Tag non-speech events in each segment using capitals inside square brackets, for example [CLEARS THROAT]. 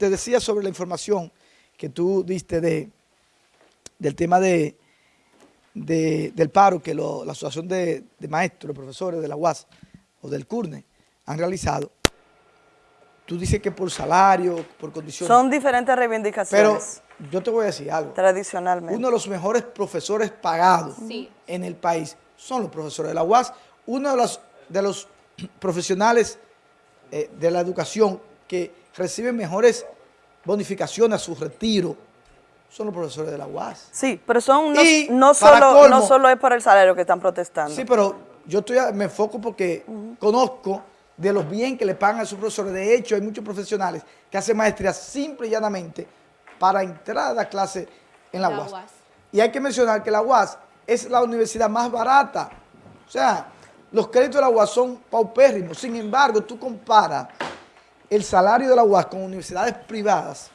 te decía sobre la información que tú diste de, del tema de, del paro que la Asociación de, Maestros, de Profesores de la UAS o del CURNE han realizado. Tú dices que por salario, por condiciones... Son diferentes reivindicaciones. Pero yo te voy a decir algo. Tradicionalmente. Uno de los mejores profesores pagados en el país son los profesores de la UAS. Uno de los, de los [CLEARS THROAT] profesionales eh, de la educación que reciben mejores bonificaciones a su retiro son los profesores de la UAS. Sí, pero son no, solo, no solo es por el salario que están protestando. Sí, pero yo estoy me enfoco porque conozco de los bien que le pagan a sus profesores. De hecho, hay muchos profesionales que hacen maestría simple y llanamente para entrar a la clase en la, UAS. Y hay que mencionar que la UAS es la universidad más barata. O sea, los créditos de la UAS son paupérrimos. Sin embargo, tú comparas el salario de la UAS con universidades privadas,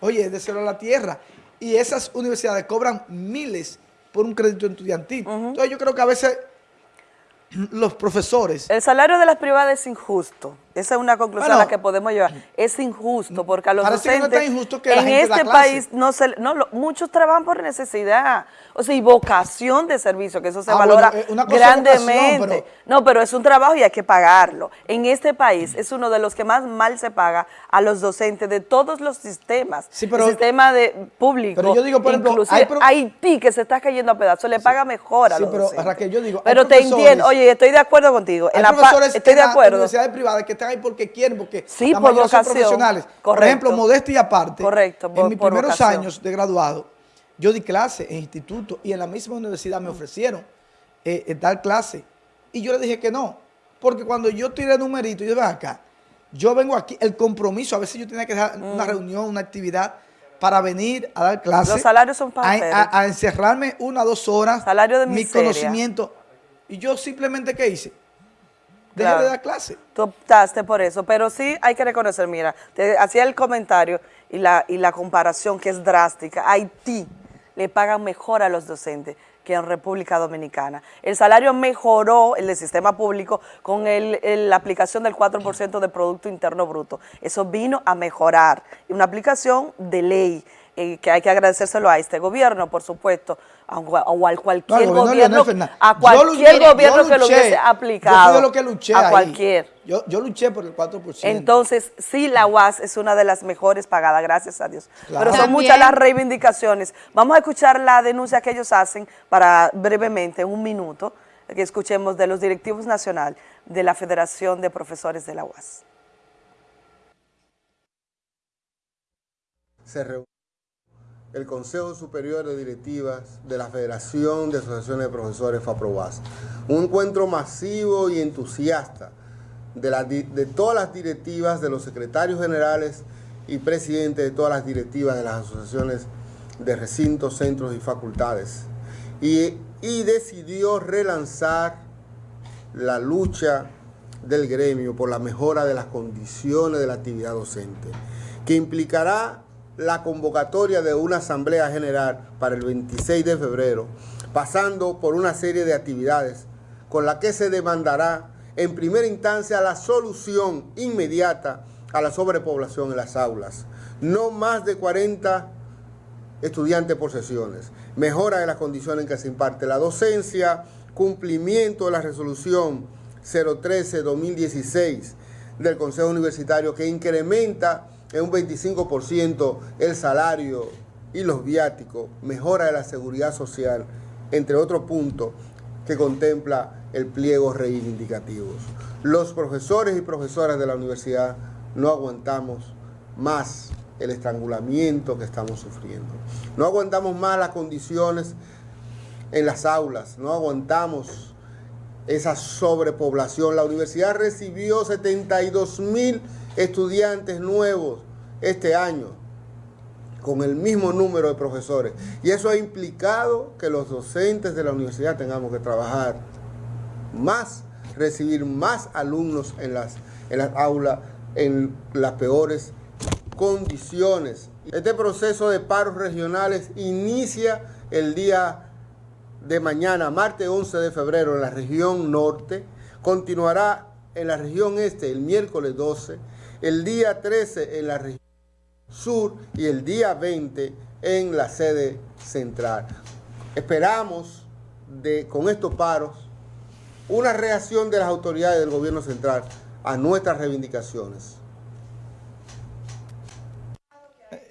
oye, es de cero a la tierra. Y esas universidades cobran miles por un crédito estudiantil. Entonces yo creo que a veces los profesores... El salario de las privadas es injusto. Esa es una conclusión a la que podemos llevar. Es injusto porque a los docentes en este país no se, no, muchos trabajan por necesidad, o sea, y vocación de servicio, que eso se ah, valora eh, grandemente. no, pero es un trabajo y hay que pagarlo. En este país es uno de los que más mal se paga a los docentes de todos los sistemas. el sistema de público, pero yo digo, por ejemplo, Haití que se está cayendo a pedazos, le paga mejor a los pero, Raquel, yo digo, pero te entiendo, oye, estoy de acuerdo contigo. en la, estoy de acuerdo. universidades privadas que están ahí porque quieren, porque sí, por son profesionales. Por ejemplo, modestia y aparte, Correcto, en mis primeros años de graduado, yo di clase en instituto y en la misma universidad me ofrecieron eh, dar clase. Y yo le dije que no, porque cuando yo tiré el numerito, yo ven acá, yo vengo aquí, el compromiso, a veces yo tenía que dejar una mm. reunión, una actividad, para venir a dar clase. Los salarios son para a, a, encerrarme una o dos horas. Salario de Mi conocimiento. Y yo simplemente, ¿qué hice? Dejé de dar clase. Tú optaste por eso, pero sí hay que reconocer, mira, te hacía el comentario y la, y la comparación que es drástica. Haití le pagan mejor a los docentes que en República Dominicana. El salario mejoró, el del sistema público, con la aplicación del 4% de Producto Interno Bruto. Eso vino a mejorar. Una aplicación de ley que hay que agradecérselo a este gobierno, por supuesto, o a cualquier gobierno, a cualquier gobierno que lo hubiese aplicado. Yo lo que luché a cualquier. Yo, yo, luché por el 4%. Entonces, sí, la UAS es una de las mejores pagadas, gracias a Dios. Pero son muchas las reivindicaciones. Vamos a escuchar la denuncia que ellos hacen para brevemente, un minuto, que escuchemos de los directivos nacional de la Federación de Profesores de la UAS. Se el Consejo Superior de Directivas de la Federación de Asociaciones de Profesores FAPROBAS. Un encuentro masivo y entusiasta de, todas las directivas, de los secretarios generales y presidentes de todas las directivas de las asociaciones de recintos, centros y facultades. Y, y decidió relanzar la lucha del gremio por la mejora de las condiciones de la actividad docente, que implicará la convocatoria de una asamblea general para el 26 de febrero, pasando por una serie de actividades con la que se demandará en primera instancia la solución inmediata a la sobrepoblación en las aulas. No más de 40 estudiantes por sesiones, mejora de las condiciones en que se imparte la docencia, cumplimiento de la resolución 013-2016 del Consejo Universitario que incrementa en un 25% el salario y los viáticos, mejora de la seguridad social, entre otros puntos que contempla el pliego reivindicativos. Los profesores y profesoras de la universidad no aguantamos más el estrangulamiento que estamos sufriendo. No aguantamos más las condiciones en las aulas, no aguantamos esa sobrepoblación. La universidad recibió 72 mil estudiantes nuevos este año con el mismo número de profesores. Y eso ha implicado que los docentes de la universidad tengamos que trabajar más, recibir más alumnos en las, en las aulas, en las peores condiciones. Este proceso de paros regionales inicia el día de mañana, martes 11 de febrero, en la región norte, continuará en la región este el miércoles 12, el día 13 en la región Sur y el día 20 en la sede central. Esperamos de, con estos paros una reacción de las autoridades del gobierno central a nuestras reivindicaciones.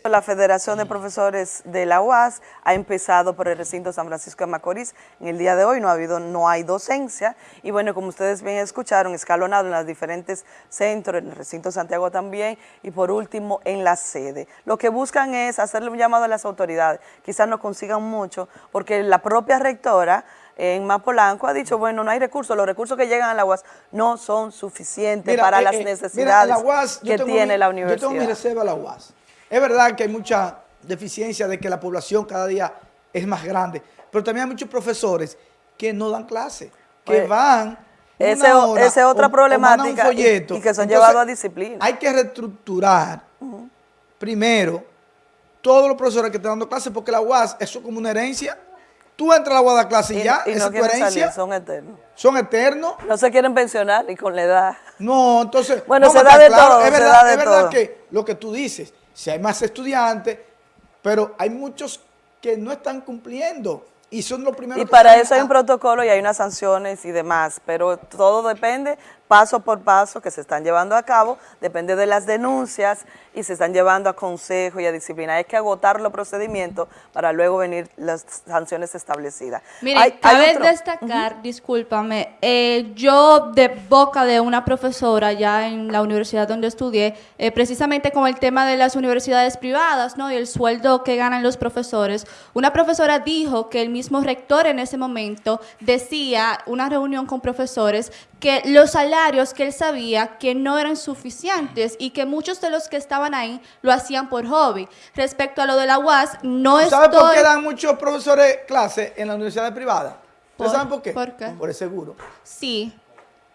La Federación de Profesores de la UAS ha empezado por el recinto San Francisco de Macorís. En el día de hoy no ha habido, no hay docencia y bueno, como ustedes bien escucharon, escalonado en los diferentes centros, en el recinto Santiago también y por último en la sede. Lo que buscan es hacerle un llamado a las autoridades, quizás no consigan mucho porque la propia rectora en Mapolanco ha dicho, bueno, no hay recursos, los recursos que llegan a la UAS no son suficientes Mira, para eh, las eh, mira, necesidades la UAS, que tiene mi- la universidad. Yo tengo mi reserva a la UAS. Es verdad que hay mucha deficiencia de que la población cada día es más grande, pero también hay muchos profesores que no dan clase, que Pues, van ese hora esa es otra o- problemática y- folleto. y que son llevados a disciplina. Hay que reestructurar primero todos los profesores que están dando clases, porque la UAS, eso es como una herencia. Tú entras a la UAS a dar clase y, y, ya, y esa no es tu herencia, salir, son eternos. son eternos. No se quieren pensionar y con la edad. No, entonces. Bueno, se da de claros, todo, Es se verdad, da de es verdad todo. que lo que tú dices, si hay más estudiantes, pero hay muchos que no están cumpliendo y son los primeros Y que para salen eso hay un protocolo y hay unas sanciones y demás, pero todo depende paso por paso que se están llevando a cabo, depende de las denuncias y se están llevando a consejo y a disciplina. Hay que agotar los procedimientos para luego venir las sanciones establecidas. Miren, Hay- hay cabe destacar, discúlpame, eh, yo de boca de una profesora ya en la universidad donde estudié, eh, precisamente con el tema de las universidades privadas, ¿no? Y el sueldo que ganan los profesores, una profesora dijo que el mismo rector en ese momento decía, una reunión con profesores, que los salarios que él sabía que no eran suficientes y que muchos de los que estaban ahí lo hacían por hobby. Respecto a lo de la UAS, no ¿Tú ¿Sabes por estoy- qué dan muchos profesores clases en la universidad privada? ¿Ustedes ¿Por- saben por qué? por qué? Por el seguro. Sí.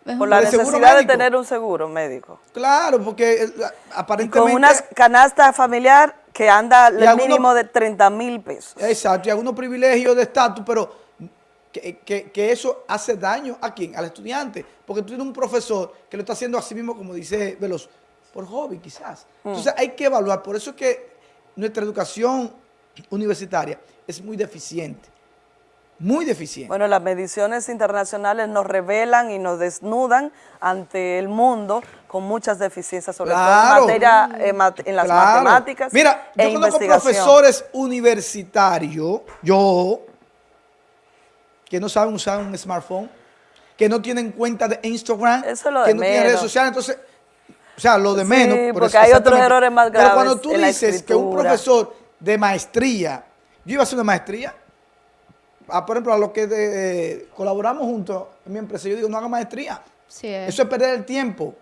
Es por la ¿Por necesidad de tener un seguro médico. Claro, porque eh, Y aparentemente. con una canasta familiar que anda el algunos- mínimo de 30 mil pesos. Exacto, y algunos privilegios de estatus, pero que, que- que eso hace daño a quién, al estudiante, porque tú tienes un profesor que lo está haciendo así mismo, como dice Veloz, por hobby quizás. Mm. Entonces hay que evaluar, por eso es que nuestra educación universitaria es muy deficiente, muy deficiente. Bueno, las mediciones internacionales nos revelan y nos desnudan ante el mundo con muchas deficiencias, sobre todo Claro. en, materia, eh, en las Claro. matemáticas Mira, yo e conozco investigación. profesores universitarios, yo, que no saben usar un smartphone, que no tienen cuenta de Instagram, Eso es lo que de no tienen redes sociales, entonces, o sea, lo de Sí, menos. pero porque es hay otros errores más Pero cuando graves tú dices que un profesor de maestría, yo iba a hacer una maestría, a, por ejemplo, a los que de- colaboramos juntos en mi empresa, yo digo, no haga maestría. Sí, es. Eso es perder el tiempo.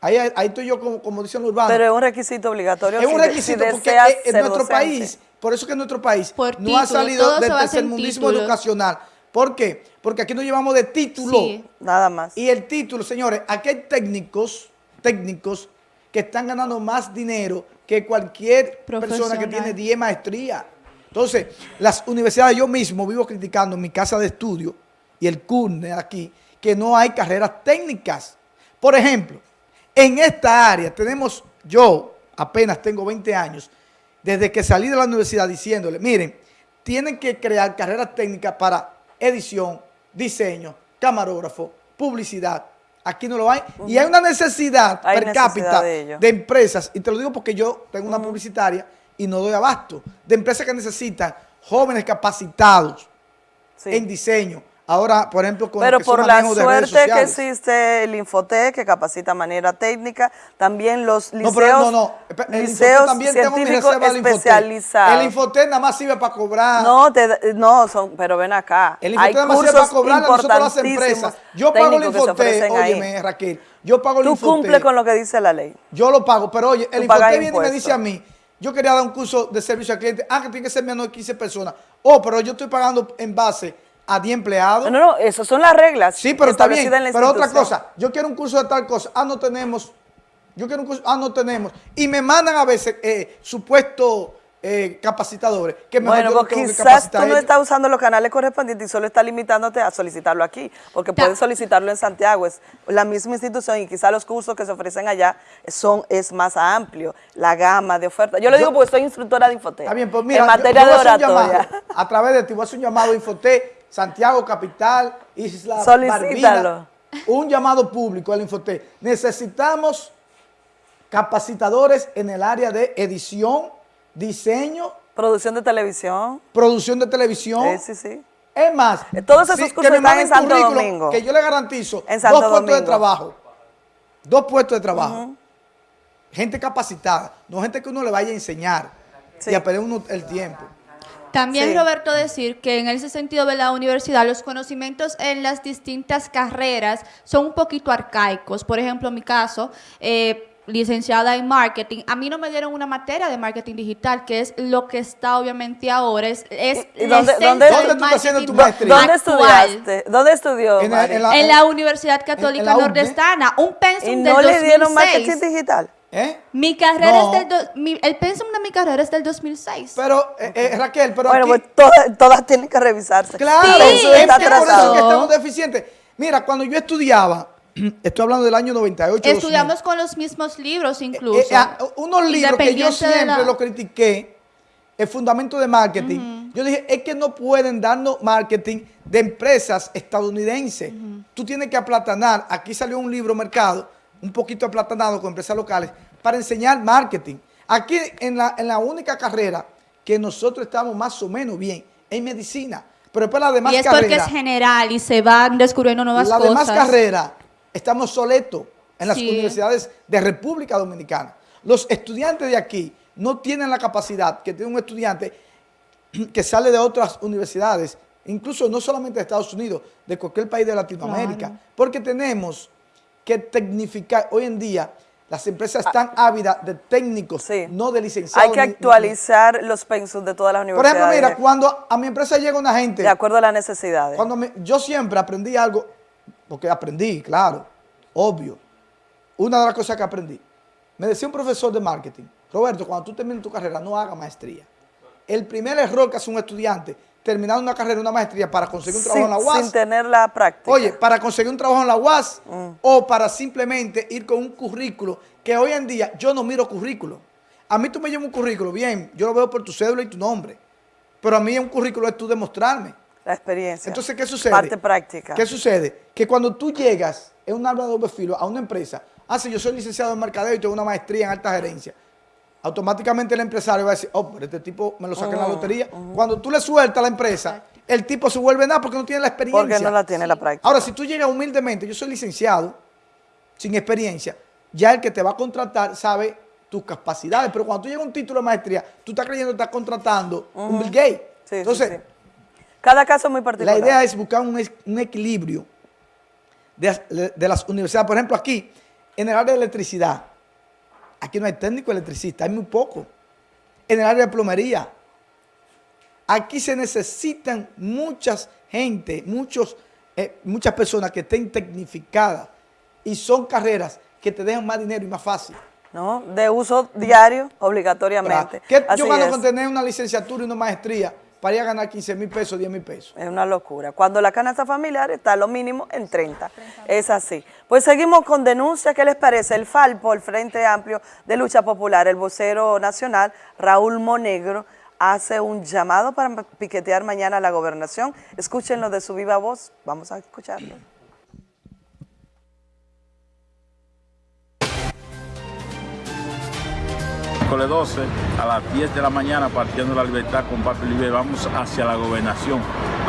Ahí, ahí estoy yo, como, como dicen los urbanos. Pero es un requisito obligatorio. Es un requisito si porque en- nuestro docente. país, por eso que en nuestro país Por no ha salido del tercermundismo educacional. ¿Por qué? Porque aquí nos llevamos de título. Sí. Nada más. Y el título, señores, aquí hay técnicos, técnicos que están ganando más dinero que cualquier persona que tiene 10 maestrías. Entonces, las universidades, yo mismo vivo criticando en mi casa de estudio y el CURNE aquí, que no hay carreras técnicas. Por ejemplo, en esta área tenemos, yo apenas tengo 20 años, desde que salí de la universidad diciéndole, miren, tienen que crear carreras técnicas para edición, diseño, camarógrafo, publicidad. Aquí no lo hay. Y hay una necesidad Hay per necesidad cápita de empresas, y te lo digo porque yo tengo una publicitaria y no doy abasto, de empresas que necesitan jóvenes capacitados Sí. en diseño. Ahora, por ejemplo, con Pero lo que por la suerte que existe el Infotec, que capacita de manera técnica, también los liceos, No, pero no, no. El liceos también científicos especializados. El Infotec nada más sirve para cobrar. No, te- no son, pero ven acá. El Infotec nada más sirve para cobrar a nosotros las empresas. Yo pago el Infotec, ofrecen ahí. óyeme, Raquel. Yo pago el Tú Infotec. cumples con lo que dice la ley. Yo lo pago, pero oye, el Tú Infotec viene y me dice a mí, yo quería dar un curso de servicio al cliente, ah, que tiene que ser menos de 15 personas. Oh, pero yo estoy pagando en base a 10 empleados. No, no, no, esas son las reglas. Sí, pero está bien. Pero otra cosa, yo quiero un curso de tal cosa. Ah, no tenemos. Yo quiero un curso. Ah, no tenemos. Y me mandan a veces eh, supuestos eh, capacitadores. Que mejor Bueno, pues que quizás capacitar tú no estás usando los canales correspondientes y solo estás limitándote a solicitarlo aquí, porque puedes solicitarlo en Santiago, es la misma institución y quizás los cursos que se ofrecen allá son es más amplio, la gama de ofertas. Yo lo digo porque soy instructora de Infotec. Está bien, pues mira, en materia yo de a oratoria. llamado, a través de ti, voy a hacer un llamado a Infotec, Santiago Capital, Isla Solicítalo. Barbina, un llamado público al Infotec. Necesitamos capacitadores en el área de edición, diseño, Producción de televisión. producción de televisión. Sí, sí, sí. Es más, Eh, todos esos que cursos me están en Santo Domingo. Que yo le garantizo En Santo dos puestos de trabajo. Dos puestos de trabajo. Gente capacitada, no gente que uno le vaya a enseñar Sí. y a perder uno el tiempo. También, Sí. Roberto, decir que en ese sentido de la universidad, los conocimientos en las distintas carreras son un poquito arcaicos. Por ejemplo, en mi caso, eh, licenciada en marketing, a mí no me dieron una materia de marketing digital, que es lo que está obviamente ahora. Es, es ¿Y dónde- dónde- del ¿Dónde tú estás haciendo tu marketing maestría? ¿Dónde actual. estudiaste? ¿Dónde estudió? En, la- En la Universidad Católica en la UNE. Nordestana, un pensum ¿Y del no le dieron 2006. marketing digital? ¿Eh? Mi carrera No. es del... do- mi- el pensum de mi carrera es del 2006. Pero, eh, eh, Raquel, pero Bueno, aquí, pues todas, todas tienen que revisarse. claro, es está que por eso atrasado. que estamos deficientes. Mira, cuando yo estudiaba, [CLEARS THROAT] estoy hablando del año 98, 2000, Estudiamos con los mismos libros incluso. Eh, eh, ah, unos libros que yo siempre la- lo critiqué, el fundamento de marketing. Yo dije, es que no pueden darnos marketing de empresas estadounidenses. Tú tienes que aplatanar. Aquí salió un libro mercado, un poquito aplatanado con empresas locales, para enseñar marketing. Aquí en la, en la única carrera que nosotros estamos más o menos bien, en medicina. Pero después las demás y es porque carreras, es general y se van descubriendo nuevas las cosas. demás carreras estamos soletos en las Sí. universidades de República Dominicana. Los estudiantes de aquí no tienen la capacidad que tiene un estudiante [CLEARS THROAT] que sale de otras universidades, incluso no solamente de Estados Unidos, de cualquier país de Latinoamérica, Claro. porque tenemos que tecnificar. Hoy en día las empresas están ávidas de técnicos, Sí. no de licenciados. Hay que ni- ni- actualizar los pensos de todas las Por universidades. ejemplo, mira, cuando a mi empresa llega una gente... de acuerdo a las necesidades. Cuando me- yo siempre aprendí algo, porque aprendí, claro, obvio. Una de las cosas que aprendí, me decía un profesor de marketing, Roberto, cuando tú termines tu carrera, no hagas maestría. El primer error que hace un estudiante, terminar una carrera, una maestría para conseguir un trabajo en la UAS, sin tener la práctica. oye, para conseguir un trabajo en la UAS, Mm. o para simplemente ir con un currículo, que hoy en día yo no miro currículo. A mí tú me llevas un currículo, bien, yo lo veo por tu cédula y tu nombre, pero a mí un currículo es tú demostrarme. la experiencia. Entonces, ¿qué sucede? Parte práctica. ¿Qué sucede? Que cuando tú llegas en un arma de doble filo a una empresa, ah, sí, yo soy licenciado en mercadeo y tengo una maestría en alta gerencia, automáticamente el empresario va a decir, oh, pero este tipo me lo saqué en la lotería. Cuando tú le sueltas a la empresa, el tipo se vuelve nada porque no tiene la experiencia. Porque no la tiene la práctica. Ahora, si tú llegas humildemente, yo soy licenciado, sin experiencia, ya el que te va a contratar sabe tus capacidades, pero cuando tú llegas a un título de maestría, tú estás creyendo que estás contratando un Bill Gates. Sí, Entonces, sí. Cada caso es muy particular. la idea es buscar un, equilibrio de, de las universidades. Por ejemplo, aquí, en el área de electricidad, aquí no hay técnico electricista, hay muy poco. En el área de plomería, aquí se necesitan muchas gente, muchos, eh, muchas personas que estén tecnificadas y son carreras que te dejan más dinero y más fácil. ¿no? De uso diario, obligatoriamente. ¿Qué Así yo gano es. con tener una licenciatura y una maestría para ir a ganar 15 mil pesos, 10 mil pesos? Es una locura. Cuando la canasta familiar está lo mínimo en 30. Es así. Pues seguimos con denuncias. ¿Qué les parece? El FALPO, el Frente Amplio de Lucha Popular, el vocero nacional, Raúl Monegro, hace un llamado para piquetear mañana a la gobernación. Escúchenlo de su viva voz. Vamos a escucharlo. Miércoles 12 a las 10 de la mañana partiendo la libertad con Papi Libre vamos hacia la gobernación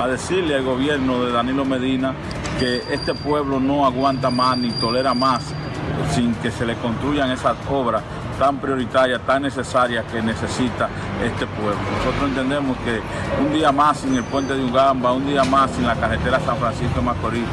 a decirle al gobierno de Danilo Medina que este pueblo no aguanta más ni tolera más sin que se le construyan esas obras tan prioritarias, tan necesarias que necesita este pueblo. Nosotros entendemos que un día más sin el puente de Ugamba, un día más sin la carretera San Francisco Macorís,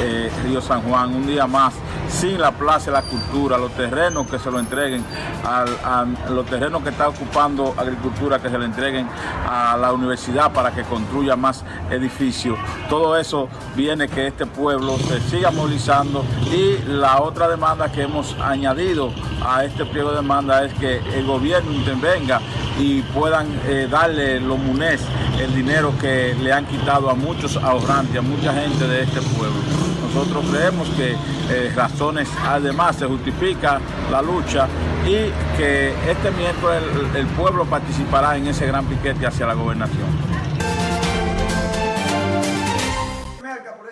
eh, Río San Juan, un día más sin la plaza la cultura, los terrenos que se lo entreguen, a los terrenos que está ocupando agricultura, que se le entreguen a la universidad para que construya más edificios. Todo eso viene que este pueblo se siga movilizando y la otra demanda que hemos añadido a este pliego de demanda es que el gobierno intervenga y puedan eh, darle los MUNES el dinero que le han quitado a muchos ahorrantes, a mucha gente de este pueblo. Nosotros creemos que eh, razones además se justifica la lucha y que este miércoles el, el pueblo participará en ese gran piquete hacia la gobernación.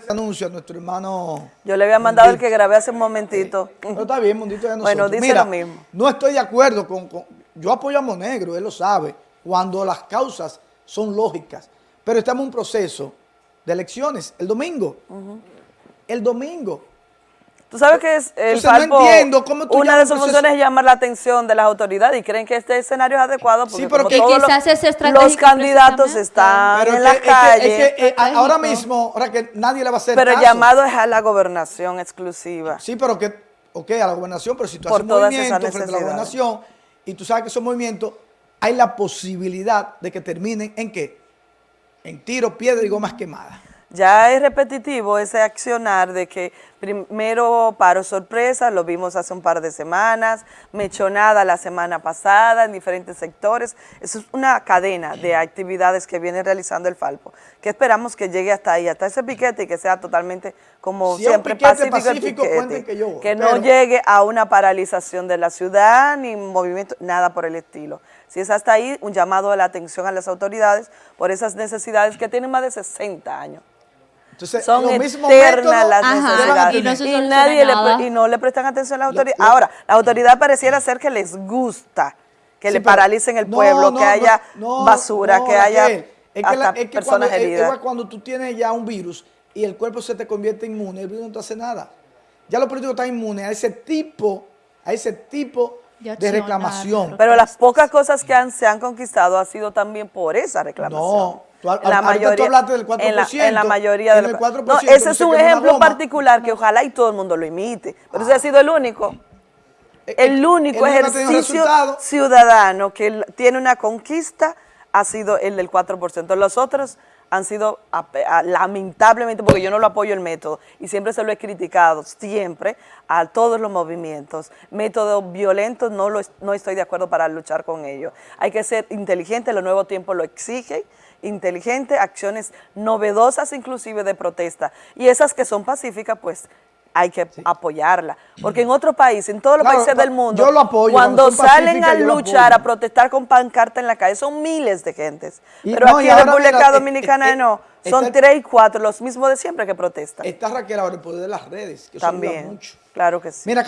Anuncio a nuestro hermano... Yo le había mandado el que grabé hace un momentito. No está bien, Mundito de nosotros. Bueno, dice Mira, lo mismo. No estoy de acuerdo con, con- Yo apoyo a Monegro, él lo sabe, cuando las causas son lógicas. Pero estamos en un proceso de elecciones el domingo. El domingo. Tú sabes que es el Entonces, no entiendo cómo tú una de sus funciones es llamar la atención de las autoridades y creen que este escenario es adecuado porque Sí, pero como que todos quizás los, es estratégico los candidatos están Pero en la es que- calle, es que, eh, ahora mismo, ahora que nadie le va a hacer pero el llamado es a la gobernación exclusiva. Sí, pero que, ok, a la gobernación, pero si tú Por haces movimiento frente a la gobernación y tú sabes que esos movimientos, hay la posibilidad de que terminen en qué? En tiro, piedra y gomas quemadas. Ya es repetitivo ese accionar de que primero paro sorpresa, lo vimos hace un par de semanas, mechonada la semana pasada en diferentes sectores. Eso es una cadena de actividades que viene realizando el Falpo, que esperamos que llegue hasta ahí, hasta ese piquete y que sea totalmente como Si siempre pacífico, el pacífico, piquete. cuenten que yo que no llegue a una paralización de la ciudad ni movimiento, nada por el estilo. Si es hasta ahí, un llamado de la atención a las autoridades por esas necesidades que tienen más de 60 años. Entonces, Son eternas las necesidades. y no y, nadie le, y no le prestan atención a las autoridades. Ahora, la autoridad pareciera ser que les gusta que Sí, le paralicen el no, pueblo, no, que haya no, basura, no, que haya. Es que hasta la- es que personas cuando, heridas. es cuando tú tienes ya un virus y el cuerpo se te convierte inmune, el virus no te hace nada. Ya los políticos están inmunes a ese tipo, a ese tipo De reclamación. Pero las pocas cosas que han, se han conquistado ha sido también por esa reclamación. No, tú En la ahorita tú mayoría, hablaste del 4%, En la, en la mayoría en de el los- 4% No, ese es un ejemplo particular que ojalá y todo el mundo lo imite. Pero ese ha sido el único. Eh, El eh, único ha tenido ejercicio ciudadano que tiene una conquista ha sido el del 4%. Los otros han sido, lamentablemente, porque yo no lo apoyo el método, y siempre se lo he criticado, siempre, a todos los movimientos. Métodos violentos no, lo, no estoy de acuerdo para luchar con ellos. Hay que ser inteligente, los nuevos tiempos lo exigen, inteligente, acciones novedosas inclusive de protesta. Y esas que son pacíficas, pues hay que apoyarla. Porque en otros países, en todos los Claro, países del mundo, yo lo apoyo, cuando salen a luchar, a protestar con pancarta en la calle, son miles de gentes. Y Pero no, aquí en República mira, eh, Dominicana eh, no, eh, son está- tres y cuatro, los mismos de siempre que protestan. Está Raquel ahora el poder de las redes, que eso También, mucho. claro que sí. Mira,